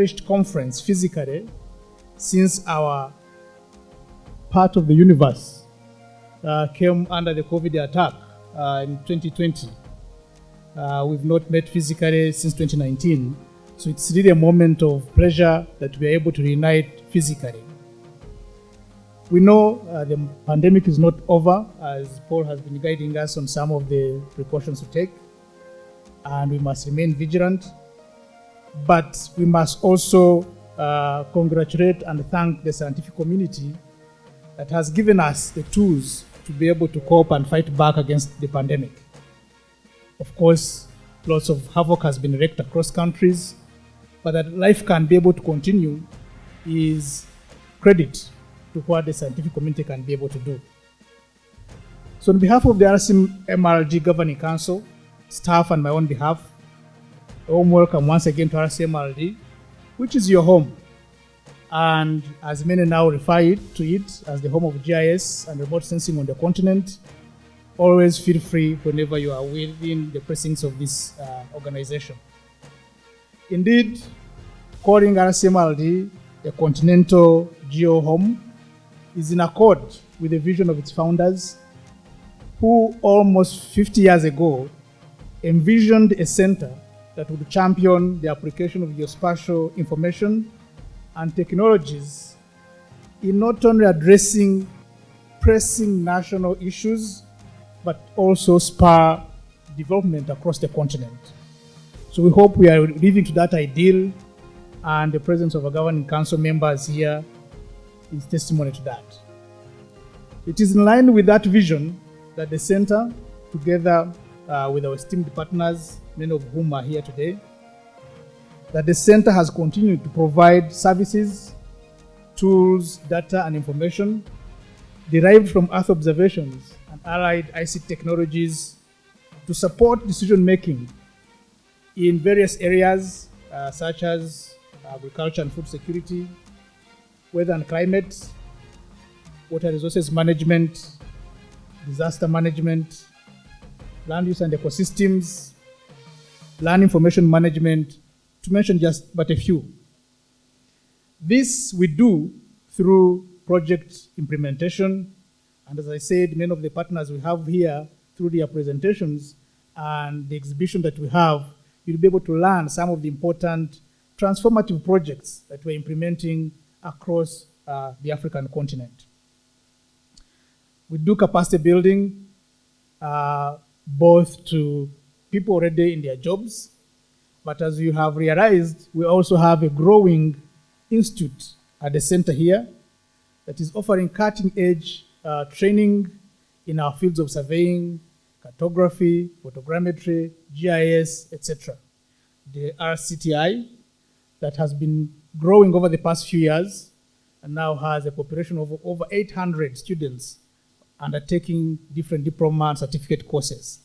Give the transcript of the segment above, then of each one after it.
cherished conference physically since our part of the universe uh, came under the COVID attack uh, in 2020. Uh, we've not met physically since 2019, so it's really a moment of pleasure that we are able to reunite physically. We know uh, the pandemic is not over, as Paul has been guiding us on some of the precautions to take, and we must remain vigilant. But we must also uh, congratulate and thank the scientific community that has given us the tools to be able to cope and fight back against the pandemic. Of course, lots of havoc has been wreaked across countries, but that life can be able to continue is credit to what the scientific community can be able to do. So on behalf of the RCMRD Governing Council, staff and my own behalf, warm welcome once again to RCMRD, which is your home. And as many now refer it to it as the home of GIS and remote sensing on the continent, always feel free whenever you are within the precincts of this uh, organization. Indeed, calling RCMRD a continental geo home is in accord with the vision of its founders, who almost 50 years ago envisioned a center that would champion the application of geospatial information and technologies in not only addressing pressing national issues, but also spur development across the continent. So we hope we are living to that ideal, and the presence of our governing council members here is testimony to that. It is in line with that vision that the center, together uh, with our esteemed partners, many of whom are here today, that the center has continued to provide services, tools, data, and information derived from Earth observations and allied ICT technologies to support decision making in various areas uh, such as agriculture and food security, weather and climate, water resources management, disaster management, land use and ecosystems, land information management, to mention just but a few. This we do through project implementation, and as I said, many of the partners we have here through their presentations and the exhibition that we have, you'll be able to learn some of the important transformative projects that we're implementing across uh, the African continent. We do capacity building uh, both to people already in their jobs, but as you have realized, we also have a growing institute at the center here that is offering cutting edge uh, training in our fields of surveying, cartography, photogrammetry, GIS, etc. The RCTI that has been growing over the past few years and now has a population of over 800 students undertaking different diploma and certificate courses.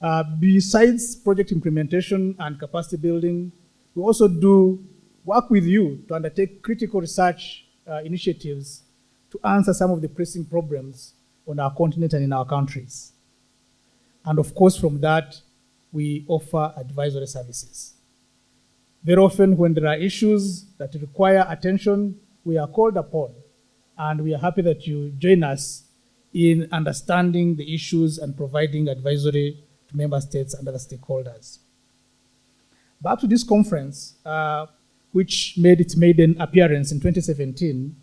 Uh, besides project implementation and capacity building, we also do work with you to undertake critical research uh, initiatives to answer some of the pressing problems on our continent and in our countries. And of course, from that, we offer advisory services. Very often, when there are issues that require attention, we are called upon, and we are happy that you join us in understanding the issues and providing advisory to member states and other stakeholders. Back to this conference, uh, which made its maiden appearance in 2017,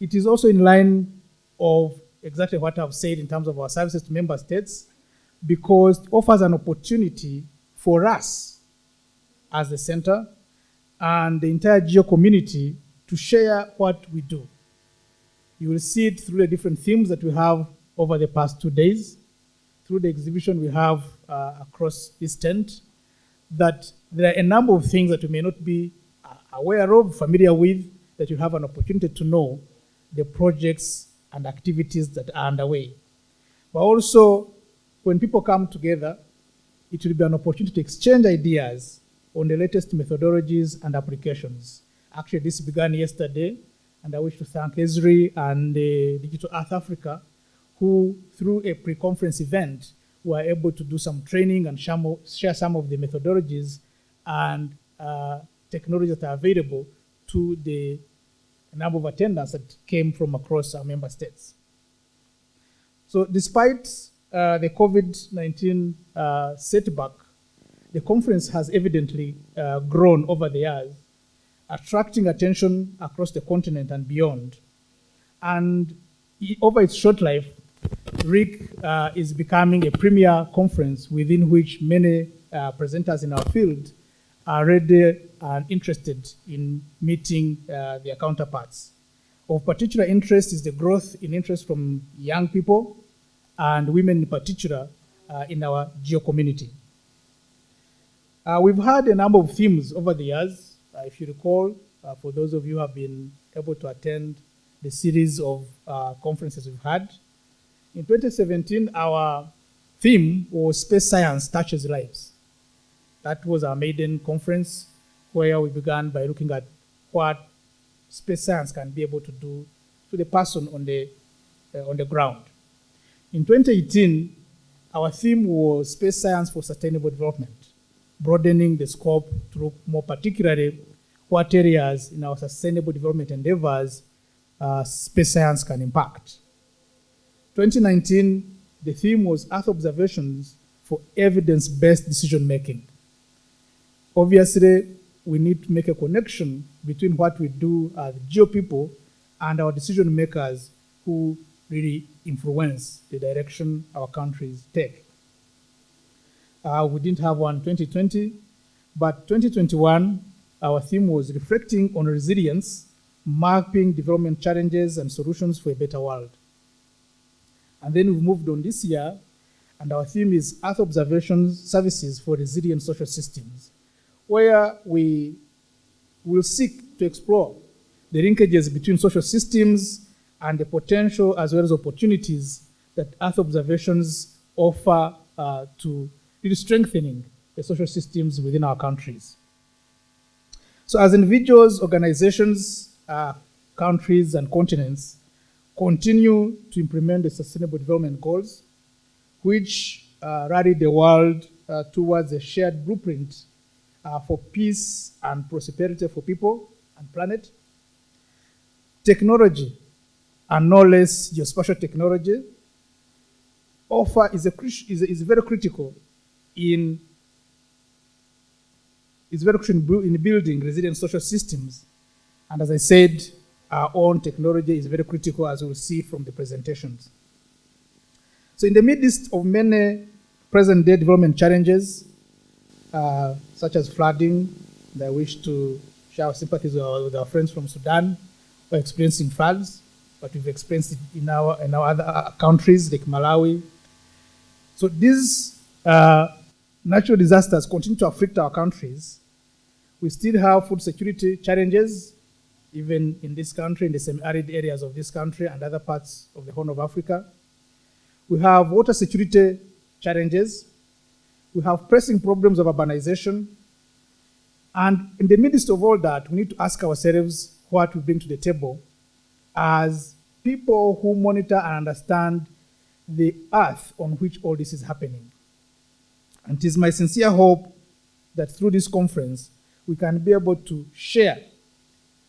it is also in line of exactly what I've said in terms of our services to member states, because it offers an opportunity for us as the center and the entire GEO community to share what we do. You will see it through the different themes that we have over the past two days, through the exhibition we have uh, across this tent, that there are a number of things that you may not be uh, aware of, familiar with, that you have an opportunity to know the projects and activities that are underway. But also, when people come together, it will be an opportunity to exchange ideas on the latest methodologies and applications. Actually, this began yesterday, and I wish to thank Esri and uh, Digital Earth Africa, who, through a pre-conference event, were able to do some training and share some of the methodologies and uh, technologies that are available to the number of attendants that came from across our member states. So despite uh, the COVID-19 uh, setback, the conference has evidently uh, grown over the years, attracting attention across the continent and beyond. And over its short life, RIC uh, is becoming a premier conference within which many uh, presenters in our field are ready and interested in meeting uh, their counterparts. Of particular interest is the growth in interest from young people and women in particular uh, in our geo community. Uh, we've had a number of themes over the years. Uh, if you recall, uh, for those of you who have been able to attend the series of uh, conferences we've had, in 2017, our theme was Space Science Touches Lives. That was our maiden conference where we began by looking at what space science can be able to do to the person on the, uh, on the ground. In 2018, our theme was Space Science for Sustainable Development, broadening the scope to look more particularly what areas in our sustainable development endeavors uh, space science can impact. 2019, the theme was Earth observations for evidence-based decision making. Obviously, we need to make a connection between what we do as geo people and our decision makers who really influence the direction our countries take. Uh, we didn't have one 2020, but 2021, our theme was reflecting on resilience, mapping development challenges and solutions for a better world. And then we moved on this year, and our theme is Earth Observation Services for Resilient Social Systems where we will seek to explore the linkages between social systems and the potential as well as opportunities that Earth observations offer uh, to really strengthening the social systems within our countries. So as individuals, organizations, uh, countries, and continents continue to implement the Sustainable Development Goals, which uh, rally the world uh, towards a shared blueprint uh, for peace and prosperity for people and planet. Technology, and no less geospatial technology, offer is, a, is, is very critical in is very crucial in building resilient social systems. And as I said, our own technology is very critical as we'll see from the presentations. So in the midst of many present day development challenges, uh, such as flooding. I wish to share our sympathies with our, with our friends from Sudan who are experiencing floods, but we've experienced it in our, in our other uh, countries like Malawi. So these uh, natural disasters continue to afflict our countries. We still have food security challenges, even in this country, in the semi-arid areas of this country and other parts of the Horn of Africa. We have water security challenges, we have pressing problems of urbanization. And in the midst of all that, we need to ask ourselves what we bring to the table as people who monitor and understand the earth on which all this is happening. And it is my sincere hope that through this conference, we can be able to share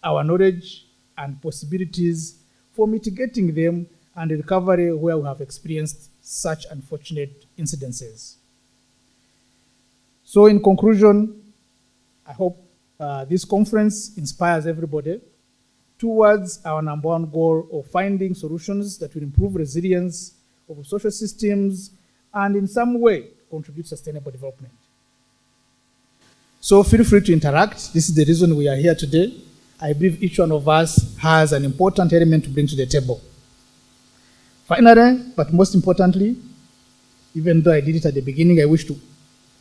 our knowledge and possibilities for mitigating them and recovery where we have experienced such unfortunate incidences. So in conclusion, I hope uh, this conference inspires everybody towards our number one goal of finding solutions that will improve resilience of social systems and in some way contribute sustainable development. So feel free to interact. This is the reason we are here today. I believe each one of us has an important element to bring to the table. Finally, but most importantly, even though I did it at the beginning, I wish to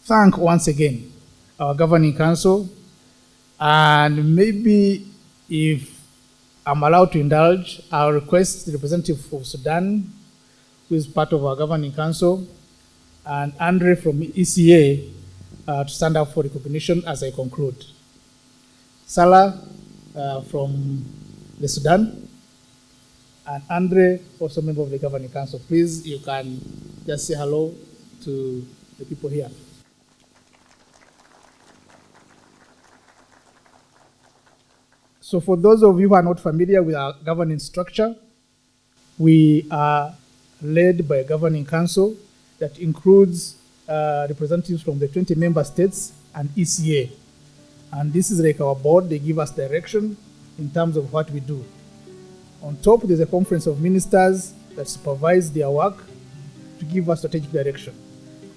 thank once again our governing council. And maybe if I'm allowed to indulge, I'll request the representative of Sudan, who is part of our governing council, and Andre from ECA uh, to stand up for recognition as I conclude. Salah uh, from the Sudan, and Andre, also member of the governing council. Please, you can just say hello to the people here. So for those of you who are not familiar with our governing structure, we are led by a governing council that includes uh, representatives from the 20 member states and ECA. And this is like our board, they give us direction in terms of what we do. On top, there's a conference of ministers that supervise their work to give us strategic direction.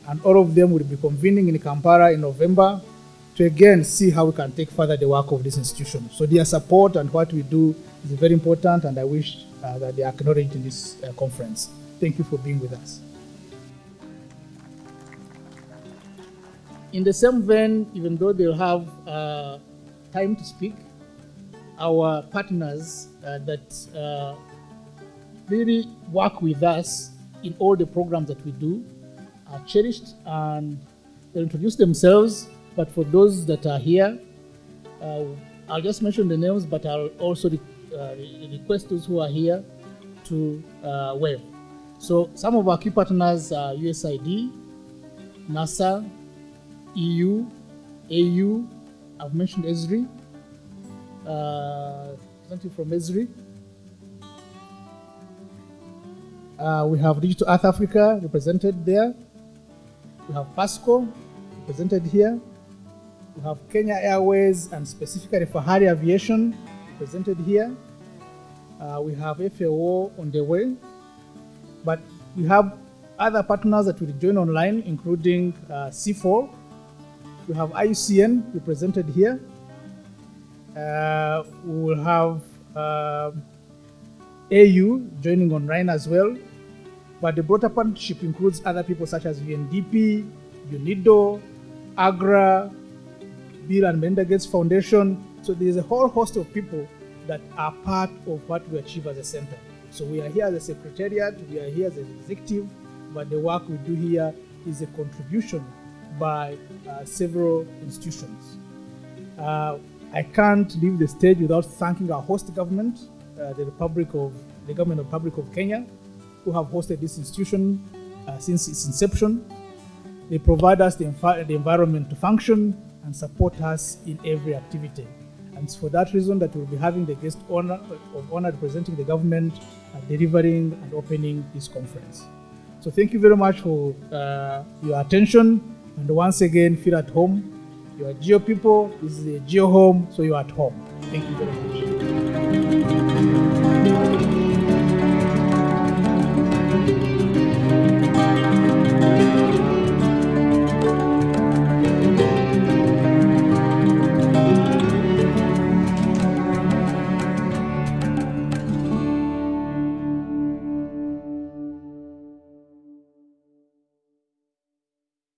And all of them will be convening in Kampala in November to again see how we can take further the work of this institution. So their support and what we do is very important, and I wish uh, that they are acknowledged in this uh, conference. Thank you for being with us. In the same vein, even though they'll have uh, time to speak, our partners uh, that uh, really work with us in all the programs that we do are cherished and they'll introduce themselves. But for those that are here, uh, I'll just mention the names, but I'll also re uh, request those who are here to uh, wave. So some of our key partners are USAID, NASA, EU, AU, I've mentioned ESRI, uh, representative from ESRI. Uh, we have Digital Earth Africa represented there. We have PASCO represented here. We have Kenya Airways and specifically for Fahari Aviation represented here. Uh, we have FAO on the way. But we have other partners that will join online, including uh, C4. We have IUCN represented here. Uh, we will have uh, AU joining online as well. But the broader partnership includes other people such as UNDP, UNIDO, AGRA, Bill and Melinda Gates Foundation. So there's a whole host of people that are part of what we achieve as a center. So we are here as a secretariat, we are here as an executive, but the work we do here is a contribution by uh, several institutions. Uh, I can't leave the stage without thanking our host government, uh, the Republic of the Government of Republic of Kenya, who have hosted this institution uh, since its inception. They provide us the, the environment to function and support us in every activity. And it's for that reason that we'll be having the guest honor of honor representing the government delivering and opening this conference. So thank you very much for uh, your attention. And once again, feel at home. You are Geo people, this is a Geo home, so you are at home. Thank you very much.